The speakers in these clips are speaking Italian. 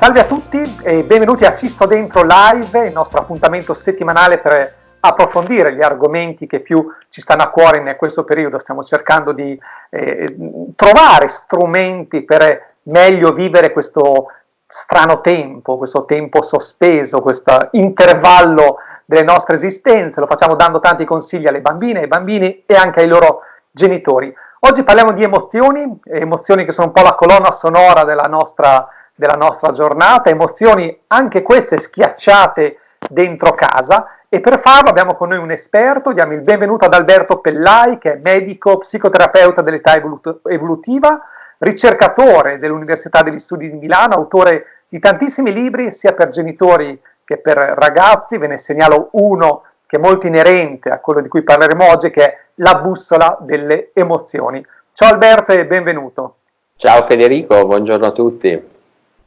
Salve a tutti e benvenuti a Ci sto dentro live, il nostro appuntamento settimanale per approfondire gli argomenti che più ci stanno a cuore in questo periodo. Stiamo cercando di eh, trovare strumenti per meglio vivere questo strano tempo, questo tempo sospeso, questo intervallo delle nostre esistenze. Lo facciamo dando tanti consigli alle bambine, ai bambini e anche ai loro genitori. Oggi parliamo di emozioni, emozioni che sono un po' la colonna sonora della nostra, della nostra giornata, emozioni anche queste schiacciate dentro casa e per farlo abbiamo con noi un esperto, diamo il benvenuto ad Alberto Pellai che è medico, psicoterapeuta dell'età evolutiva, ricercatore dell'Università degli Studi di Milano, autore di tantissimi libri sia per genitori che per ragazzi, ve ne segnalo uno che è molto inerente a quello di cui parleremo oggi che è la bussola delle emozioni. Ciao Alberto e benvenuto. Ciao Federico, buongiorno a tutti.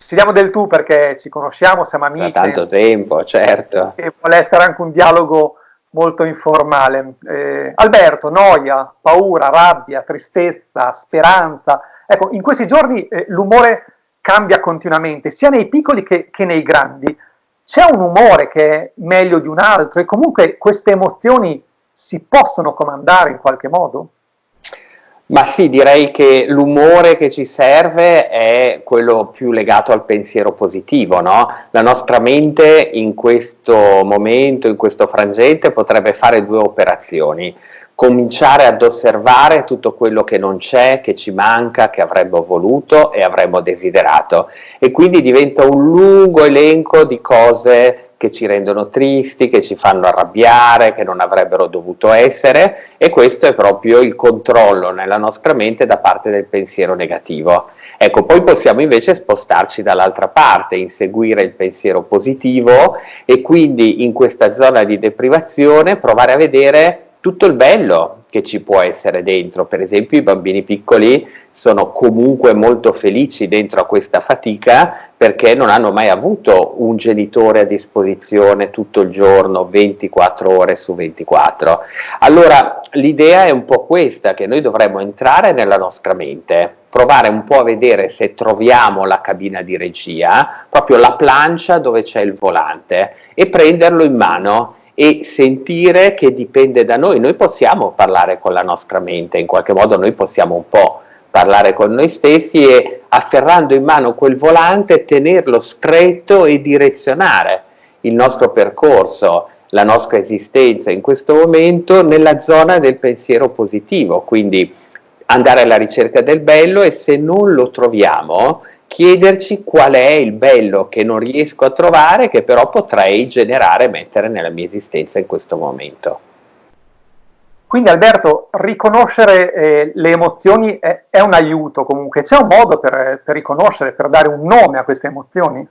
Ci diamo del tu perché ci conosciamo, siamo amici. Da tanto tempo, certo. E vuole essere anche un dialogo molto informale. Eh, Alberto, noia, paura, rabbia, tristezza, speranza. Ecco, in questi giorni eh, l'umore cambia continuamente, sia nei piccoli che, che nei grandi. C'è un umore che è meglio di un altro e comunque queste emozioni si possono comandare in qualche modo? Ma sì, direi che l'umore che ci serve è quello più legato al pensiero positivo, no? La nostra mente in questo momento, in questo frangente, potrebbe fare due operazioni. Cominciare ad osservare tutto quello che non c'è, che ci manca, che avremmo voluto e avremmo desiderato. E quindi diventa un lungo elenco di cose che ci rendono tristi, che ci fanno arrabbiare, che non avrebbero dovuto essere e questo è proprio il controllo nella nostra mente da parte del pensiero negativo. Ecco, poi possiamo invece spostarci dall'altra parte, inseguire il pensiero positivo e quindi in questa zona di deprivazione provare a vedere tutto il bello che ci può essere dentro, per esempio i bambini piccoli sono comunque molto felici dentro a questa fatica perché non hanno mai avuto un genitore a disposizione tutto il giorno, 24 ore su 24. Allora l'idea è un po' questa, che noi dovremmo entrare nella nostra mente, provare un po' a vedere se troviamo la cabina di regia, proprio la plancia dove c'è il volante, e prenderlo in mano e sentire che dipende da noi. Noi possiamo parlare con la nostra mente, in qualche modo noi possiamo un po' parlare con noi stessi e afferrando in mano quel volante tenerlo stretto e direzionare il nostro percorso, la nostra esistenza in questo momento nella zona del pensiero positivo, quindi andare alla ricerca del bello e se non lo troviamo chiederci qual è il bello che non riesco a trovare che però potrei generare e mettere nella mia esistenza in questo momento. Quindi Alberto, riconoscere eh, le emozioni è, è, un aiuto comunque, c'è un modo per, per, riconoscere, per dare un nome a queste emozioni?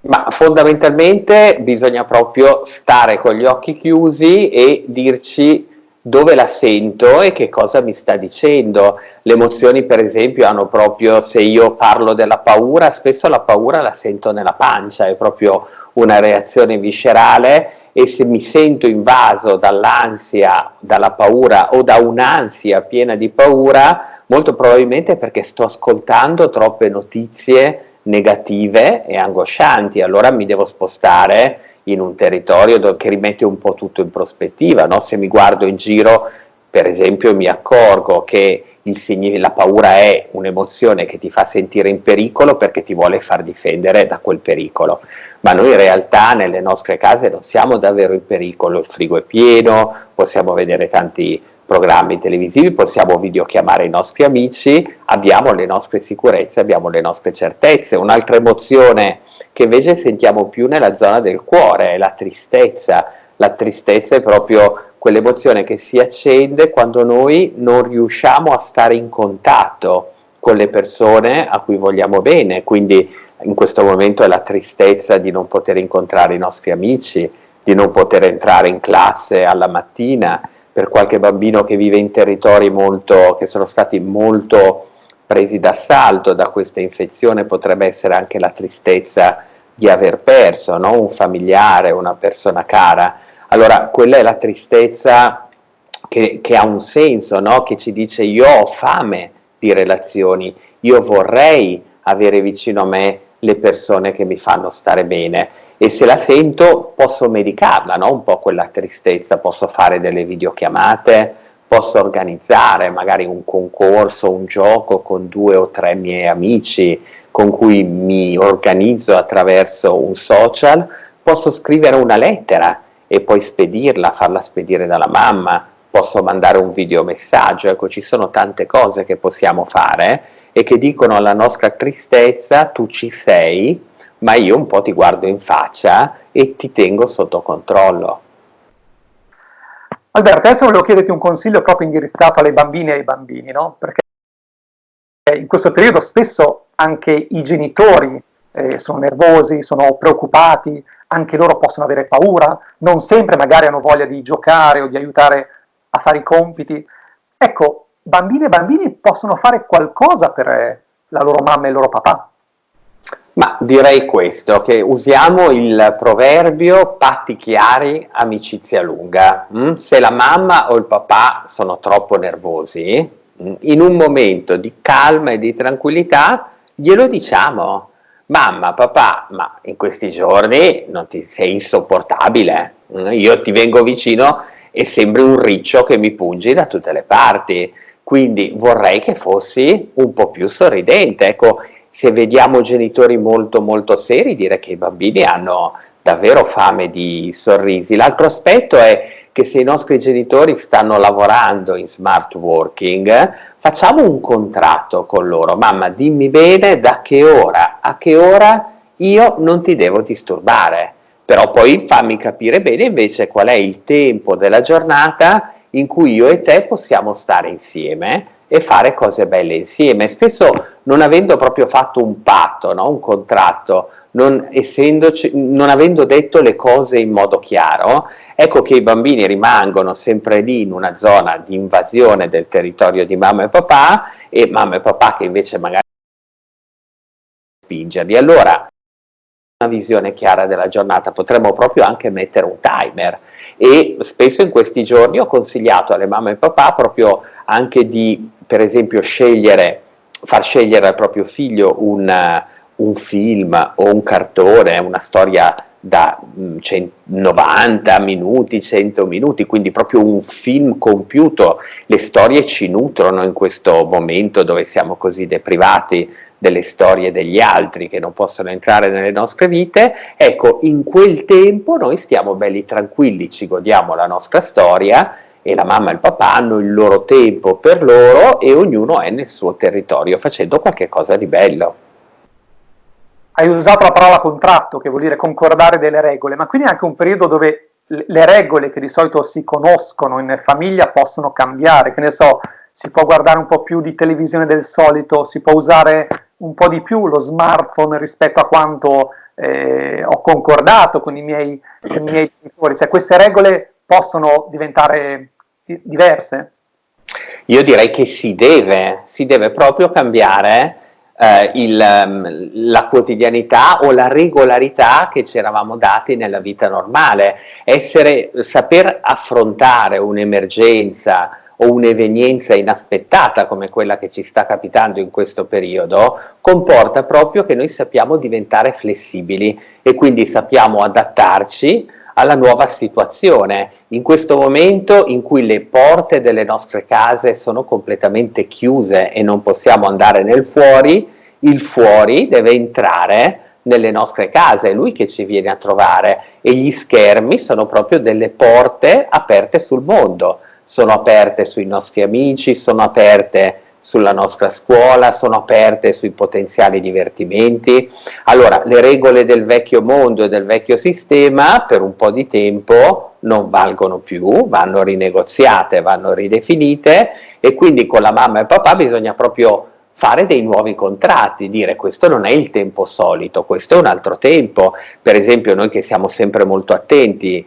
Ma fondamentalmente bisogna proprio stare con gli occhi chiusi e dirci dove la sento e che cosa mi sta dicendo. Le emozioni per esempio hanno proprio, se io parlo della paura, spesso la paura la sento nella pancia, è proprio una reazione viscerale e se mi sento invaso dall'ansia, dalla paura o da un'ansia piena di paura, molto probabilmente è perché sto ascoltando troppe notizie negative e angoscianti, allora mi devo spostare in un territorio che rimette un po' tutto in prospettiva, no? se mi guardo in giro per esempio mi accorgo che la paura è un'emozione che ti fa sentire in pericolo perché ti vuole far difendere da quel pericolo ma noi in realtà nelle nostre case non siamo davvero in pericolo, il frigo è pieno, possiamo vedere tanti programmi televisivi, possiamo videochiamare i nostri amici, abbiamo le nostre sicurezze, abbiamo le nostre certezze. Un'altra emozione che invece sentiamo più nella zona del cuore è la tristezza. La tristezza è proprio quell'emozione che si accende quando noi non riusciamo a stare in contatto con le persone a cui vogliamo bene, quindi in questo momento è la tristezza di non poter incontrare i nostri amici, di non poter entrare in classe alla mattina, per qualche bambino che vive in territori molto, che sono stati molto presi d'assalto da questa infezione potrebbe essere anche la tristezza di aver perso no? un familiare, una persona cara. Allora quella è la tristezza che, che ha un senso, no? che ci dice io ho fame di relazioni, io vorrei avere vicino a me le persone che mi fanno stare bene e se la sento posso medicarla, no? un po' quella tristezza, posso fare delle videochiamate, posso organizzare magari un concorso, un gioco con due o tre miei amici con cui mi organizzo attraverso un social, posso scrivere una lettera e poi spedirla, farla spedire dalla mamma, posso mandare un videomessaggio, ecco ci sono tante cose che possiamo fare e che dicono alla nostra tristezza tu ci sei, ma io un po' ti guardo in faccia e ti tengo sotto controllo. Alberto, adesso volevo chiederti un consiglio proprio indirizzato alle bambine e ai bambini, no? Perché in questo periodo spesso anche i genitori eh, sono nervosi, sono preoccupati, anche loro possono avere paura, non sempre magari hanno voglia di giocare o di aiutare a fare i compiti. Ecco, bambine e bambini possono fare qualcosa per la loro mamma e il loro papà. Ma direi questo, che usiamo il proverbio patti chiari, amicizia lunga. Mm? Se la mamma o il papà sono troppo nervosi, mm, in un momento di calma e di tranquillità glielo diciamo. Mamma, papà, ma in questi giorni ti sei insopportabile, mm? io ti vengo vicino e sembri un riccio che mi pungi da tutte le parti, quindi vorrei che fossi un po' più sorridente. Ecco, se vediamo genitori molto molto seri, dire che i bambini hanno davvero fame di sorrisi. L'altro aspetto è che se i nostri genitori stanno lavorando in smart working, facciamo un contratto con loro. Mamma, dimmi bene da che ora a che ora io non ti devo disturbare, però poi fammi capire bene invece qual è il tempo della giornata in cui io e te possiamo stare insieme e fare cose belle insieme, spesso non avendo proprio fatto un patto, no? un contratto, non, non, avendo detto le cose in modo chiaro, ecco che i bambini rimangono sempre lì in una zona di invasione del territorio di mamma e papà e mamma e papà che invece magari spingerli. Allora, una visione chiara della giornata, potremmo proprio anche mettere un timer e spesso in questi giorni ho consigliato alle mamme e papà proprio anche di per esempio scegliere, far scegliere al proprio figlio un, un film o un cartone, una storia da 90 mm, minuti, 100 minuti, quindi proprio un film compiuto. Le storie ci nutrono in questo momento dove siamo così deprivati delle storie degli altri che non possono entrare nelle nostre vite, ecco, in quel tempo noi stiamo belli tranquilli, ci godiamo la nostra storia e la mamma e il papà hanno il loro tempo per loro e ognuno è nel suo territorio facendo qualche cosa di bello. Hai usato la parola contratto, che vuol dire concordare delle regole, ma quindi è anche un periodo dove le regole che di solito si conoscono in famiglia possono cambiare, che ne so, si può guardare un po' più di televisione del solito, si può usare un po' di più lo smartphone rispetto a quanto eh, ho concordato con i miei, con i miei genitori, cioè queste regole possono diventare diverse? Io direi che si deve, si deve proprio cambiare eh, il, ehm, la quotidianità o la regolarità che ci eravamo dati nella vita normale. Essere, saper affrontare un'emergenza o un'evenienza inaspettata come quella che ci sta capitando in questo periodo, comporta proprio che noi sappiamo diventare flessibili e quindi sappiamo adattarci alla nuova situazione, in questo momento in cui le porte delle nostre case sono completamente chiuse e non possiamo andare nel fuori, il fuori deve entrare nelle nostre case, è lui che ci viene a trovare e gli schermi sono proprio delle porte aperte sul mondo, sono aperte sui nostri amici, sono aperte sulla nostra scuola, sono aperte sui potenziali divertimenti. Allora, le regole del vecchio mondo e del vecchio sistema per un po' di tempo non valgono più, vanno rinegoziate, vanno ridefinite e quindi con la mamma e papà bisogna proprio fare dei nuovi contratti, dire questo non è il tempo solito, questo è un altro tempo, per esempio noi che siamo sempre molto attenti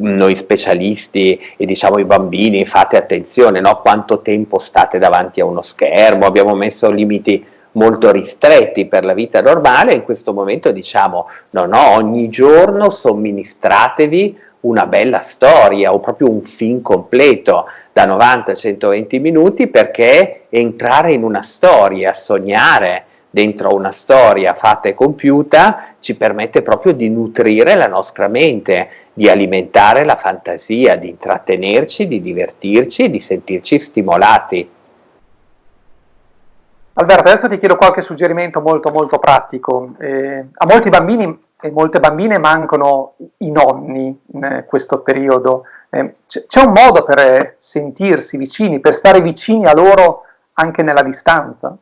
noi specialisti e diciamo i bambini fate attenzione no? quanto tempo state davanti a uno schermo, abbiamo messo limiti molto ristretti per la vita normale, in questo momento diciamo no no, ogni giorno somministratevi una bella storia o proprio un film completo da 90 120 minuti perché entrare in una storia, sognare, dentro una storia fatta e compiuta ci permette proprio di nutrire la nostra mente, di alimentare la fantasia, di intrattenerci, di divertirci di sentirci stimolati. Alberto, adesso ti chiedo qualche suggerimento molto molto pratico. Eh, a molti bambini e molte bambine mancano i nonni in questo periodo. Eh, c'è un modo per sentirsi vicini, per stare vicini a loro anche nella distanza?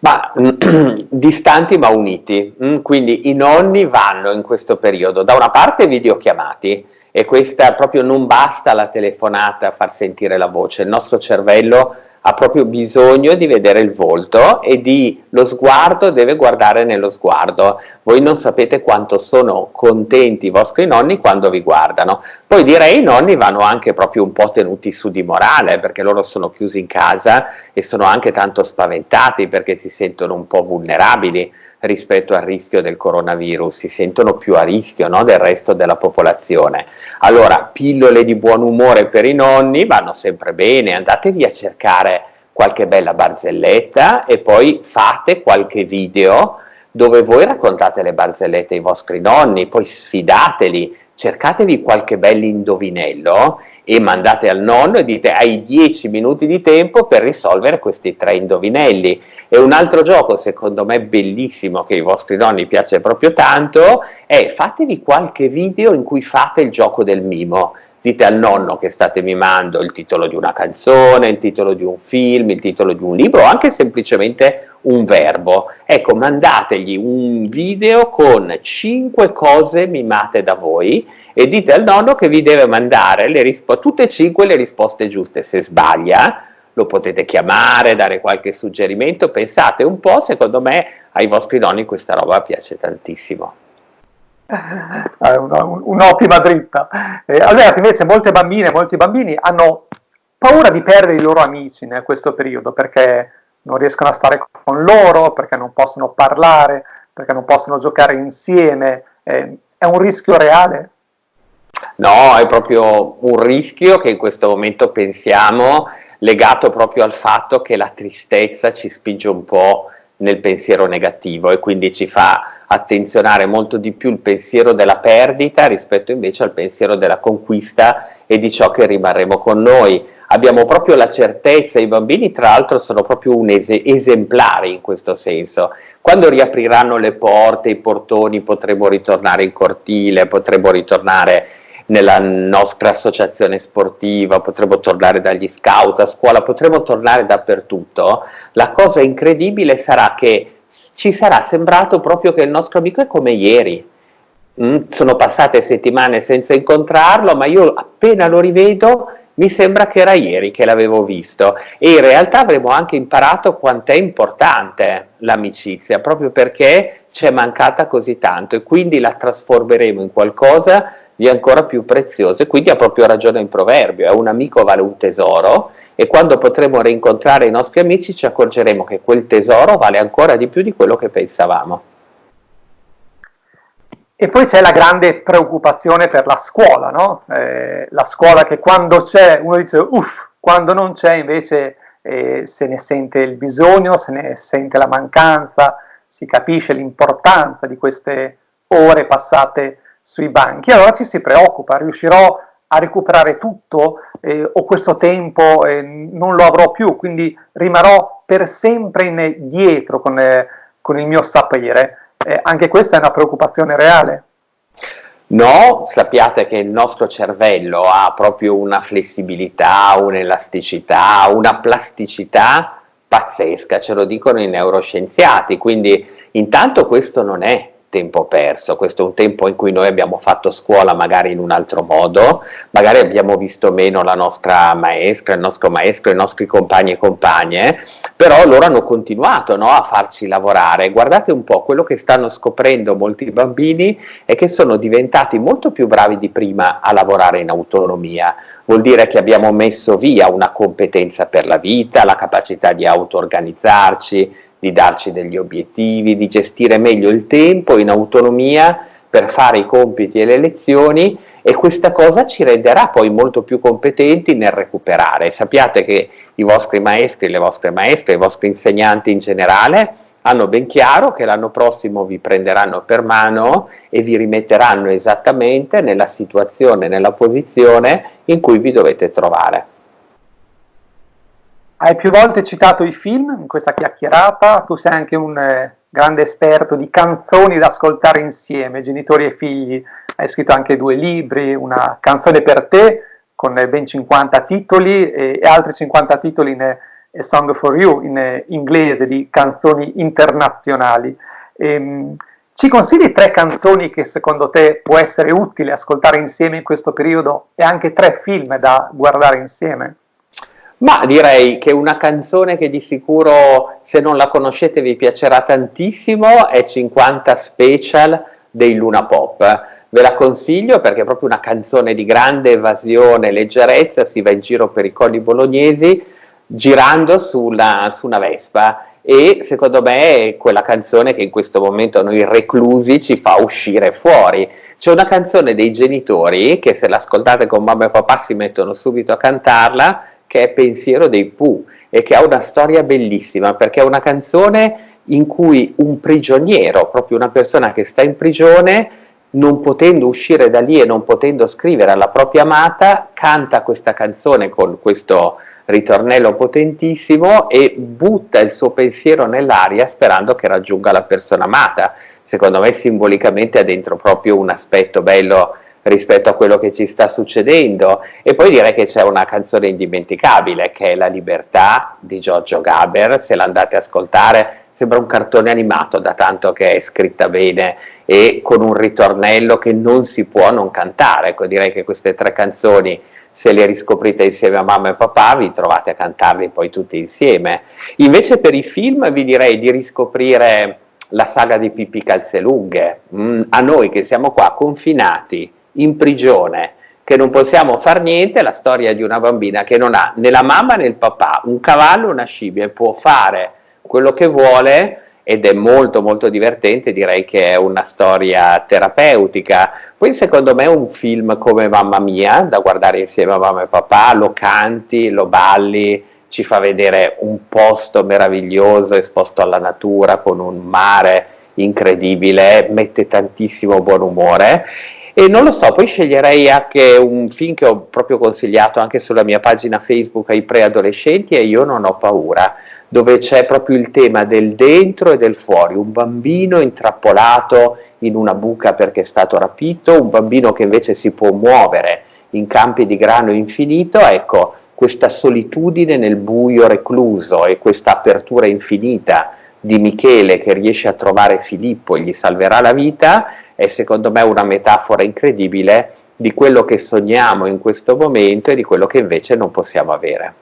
Ma distanti ma uniti, mm, quindi i nonni vanno in questo periodo. Da una parte videochiamati e questa proprio non basta la telefonata a far sentire la voce, il nostro cervello ha proprio bisogno di vedere il volto e di lo sguardo deve guardare nello sguardo. Voi non sapete quanto sono contenti i vostri nonni quando vi guardano. Poi direi i nonni vanno anche proprio un po' tenuti su di morale perché loro sono chiusi in casa e sono anche tanto spaventati perché si sentono un po' vulnerabili rispetto al rischio del coronavirus, si sentono più a rischio no, del resto della popolazione. Allora, pillole di buon umore per i nonni vanno sempre bene, andatevi a cercare qualche bella barzelletta e poi fate qualche video dove voi raccontate le barzellette ai vostri nonni, poi sfidateli, cercatevi qualche bell'indovinello e mandate al nonno e dite hai 10 minuti di tempo per risolvere questi tre indovinelli. E un altro gioco, secondo me bellissimo, che ai vostri nonni piace proprio tanto, è fatevi qualche video in cui fate il gioco del mimo. Dite al nonno che state mimando il titolo di una canzone, il titolo di un film, il titolo di un libro, o anche semplicemente un verbo. Ecco, mandategli un video con 5 cose mimate da voi e dite al nonno che vi deve mandare tutte e cinque le risposte giuste. Se sbaglia, lo potete chiamare, dare qualche suggerimento, pensate un po', secondo me ai vostri nonni questa roba piace tantissimo. È un'ottima dritta. Eh, allora, invece molte bambine, molti bambini hanno paura di perdere i loro amici in questo periodo perché non riescono a stare con loro, perché non possono parlare, perché non possono giocare insieme. Eh, è un rischio reale? No, è proprio un rischio che in questo momento pensiamo legato proprio al fatto che la tristezza ci spinge un po' nel pensiero negativo e quindi ci fa attenzionare molto di più il pensiero della perdita rispetto invece al pensiero della conquista e di ciò che rimarremo con noi. Abbiamo proprio la certezza, i bambini tra l'altro sono proprio un es esemplari in questo senso. Quando riapriranno le porte, i portoni, potremo ritornare in cortile, potremo ritornare nella nostra associazione sportiva, potremmo tornare dagli scout a scuola, potremmo tornare dappertutto, la cosa incredibile sarà che ci sarà sembrato proprio che il nostro amico è come ieri. Mm, sono passate settimane senza incontrarlo, ma io appena lo rivedo mi sembra che era ieri che l'avevo visto. E in realtà avremo anche imparato quanto è importante l'amicizia, proprio perché ci è mancata così tanto e quindi la trasformeremo in qualcosa di ancora più prezioso. E quindi ha proprio ragione il proverbio, è un amico vale un tesoro e quando potremo rincontrare i nostri amici ci accorgeremo che quel tesoro vale ancora di più di quello che pensavamo. E poi c'è la grande preoccupazione per la scuola, no? eh, la scuola che quando c'è uno dice uff, quando non c'è invece eh, se ne sente il bisogno, se ne sente la mancanza, si capisce l'importanza di queste ore passate sui banchi, allora ci si preoccupa, riuscirò a recuperare tutto eh, o questo tempo eh, non lo avrò più, quindi rimarrò per sempre indietro con, eh, con il mio sapere. Eh, anche questa è una preoccupazione reale. No, sappiate che il nostro cervello ha proprio una flessibilità, un'elasticità, una plasticità pazzesca, ce lo dicono i neuroscienziati, quindi intanto questo non è tempo perso, questo è un tempo in cui noi abbiamo fatto scuola magari in un altro modo, magari abbiamo visto meno la nostra maestra, il nostro maestro, i nostri compagni e compagne, però loro hanno continuato no, a farci lavorare. Guardate un po', quello che stanno scoprendo molti bambini è che sono diventati molto più bravi di prima a lavorare in autonomia, vuol dire che abbiamo messo via una competenza per la vita, la capacità di auto-organizzarci, di darci degli obiettivi, di gestire meglio il tempo in autonomia per fare i compiti e le lezioni e questa cosa ci renderà poi molto più competenti nel recuperare. Sappiate che i vostri maestri, le vostre maestre, i vostri insegnanti in generale hanno ben chiaro che l'anno prossimo vi prenderanno per mano e vi rimetteranno esattamente nella situazione, nella posizione in cui vi dovete trovare. Hai più volte citato i film in questa chiacchierata, tu sei anche un eh, grande esperto di canzoni da ascoltare insieme, genitori e figli, hai scritto anche due libri, una canzone per te con ben 50 titoli e, e altri 50 titoli in A Song for You in eh, inglese di canzoni internazionali. Ehm, ci consigli tre canzoni che secondo te può essere utile ascoltare insieme in questo periodo e anche tre film da guardare insieme? Ma direi che una canzone che di sicuro se non la conoscete vi piacerà tantissimo è 50 Special dei Luna Pop. Ve la consiglio perché è proprio una canzone di grande evasione, leggerezza, si va in giro per i colli bolognesi girando sulla, su una Vespa e secondo me è quella canzone che in questo momento noi reclusi ci fa uscire fuori. C'è una canzone dei genitori che se l'ascoltate con mamma e papà si mettono subito a cantarla che è Pensiero dei Pooh e che ha una storia bellissima perché è una canzone in cui un prigioniero, proprio una persona che sta in prigione, non potendo uscire da lì e non potendo scrivere alla propria amata, canta questa canzone con questo ritornello potentissimo e butta il suo pensiero nell'aria sperando che raggiunga la persona amata. Secondo me simbolicamente ha dentro proprio un aspetto bello rispetto a quello che ci sta succedendo. E poi direi che c'è una canzone indimenticabile che è La libertà di Giorgio Gaber, se l'andate a ascoltare sembra un cartone animato da tanto che è scritta bene e con un ritornello che non si può non cantare, ecco direi che queste tre canzoni se le riscoprite insieme a mamma e papà vi trovate a cantarli poi tutti insieme. Invece per i film vi direi di riscoprire la saga di Pippi Calzelunghe, mm, a noi che siamo qua confinati in prigione, che non possiamo far niente, la storia di una bambina che non ha né la mamma né il papà, un cavallo una scimmia può fare quello che vuole ed è molto molto divertente, direi che è una storia terapeutica. Poi secondo me un film come Mamma Mia, da guardare insieme a mamma e papà, lo canti, lo balli, ci fa vedere un posto meraviglioso esposto alla natura con un mare incredibile, mette tantissimo buon umore e non lo so, poi sceglierei anche un film che ho proprio consigliato anche sulla mia pagina Facebook ai preadolescenti e io non ho paura, dove c'è proprio il tema del dentro e del fuori, un bambino intrappolato in una buca perché è stato rapito, un bambino che invece si può muovere in campi di grano infinito, ecco, questa solitudine nel buio recluso e questa apertura infinita di Michele che riesce a trovare Filippo e gli salverà la vita, è secondo me una metafora incredibile di quello che sogniamo in questo momento e di quello che invece non possiamo avere.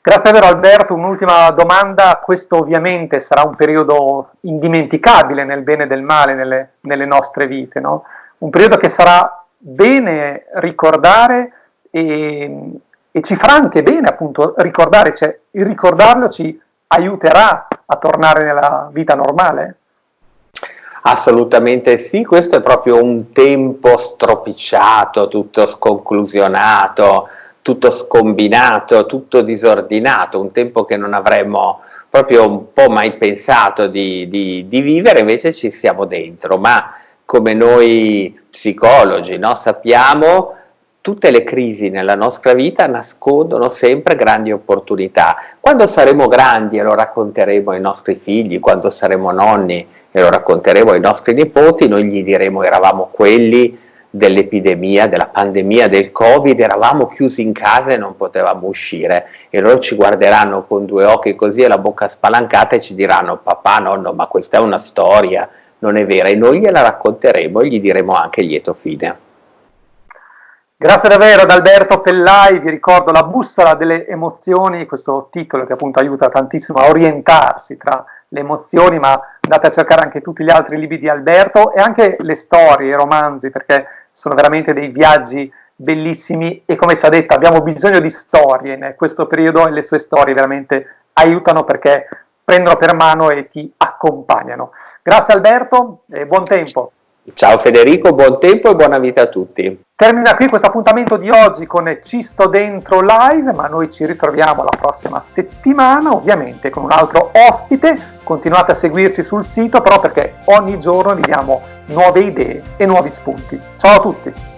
Grazie davvero Alberto, un'ultima domanda, questo ovviamente sarà un periodo indimenticabile nel bene e nel male nelle, nelle nostre vite, no? un periodo che sarà bene ricordare e, e, ci farà anche bene appunto ricordare, cioè il ricordarlo ci aiuterà a tornare nella vita normale? Assolutamente sì, questo è proprio un tempo stropicciato, tutto sconclusionato, tutto scombinato, tutto disordinato, un tempo che non avremmo proprio un po' mai pensato di, di, di vivere, invece ci siamo dentro, ma come noi psicologi no, sappiamo tutte le crisi nella nostra vita nascondono sempre grandi opportunità. Quando saremo grandi e lo racconteremo ai nostri figli, quando saremo nonni e lo racconteremo ai nostri nipoti, noi gli diremo eravamo quelli dell'epidemia, della pandemia, del Covid, eravamo chiusi in casa e non potevamo uscire e loro ci guarderanno con due occhi così e la bocca spalancata e ci diranno papà, nonno, ma questa è una storia, non è vera e noi gliela racconteremo e gli diremo anche lieto fine. Grazie davvero ad Alberto Pellai, vi ricordo la bussola delle emozioni, questo titolo che appunto aiuta tantissimo a orientarsi tra le emozioni, ma andate a cercare anche tutti gli altri libri di Alberto e anche le storie, i romanzi, perché sono veramente dei viaggi bellissimi e come si è detto abbiamo bisogno di storie in questo periodo e le sue storie veramente aiutano perché prendono per mano e ti accompagnano. Grazie Alberto e buon tempo. Ciao Federico, buon tempo e buona vita a tutti. Termina qui questo appuntamento di oggi con Ci sto dentro live, ma noi ci ritroviamo la prossima settimana, ovviamente con un altro ospite continuate a seguirci sul sito però perché ogni giorno vi diamo nuove idee e nuovi spunti. Ciao a tutti!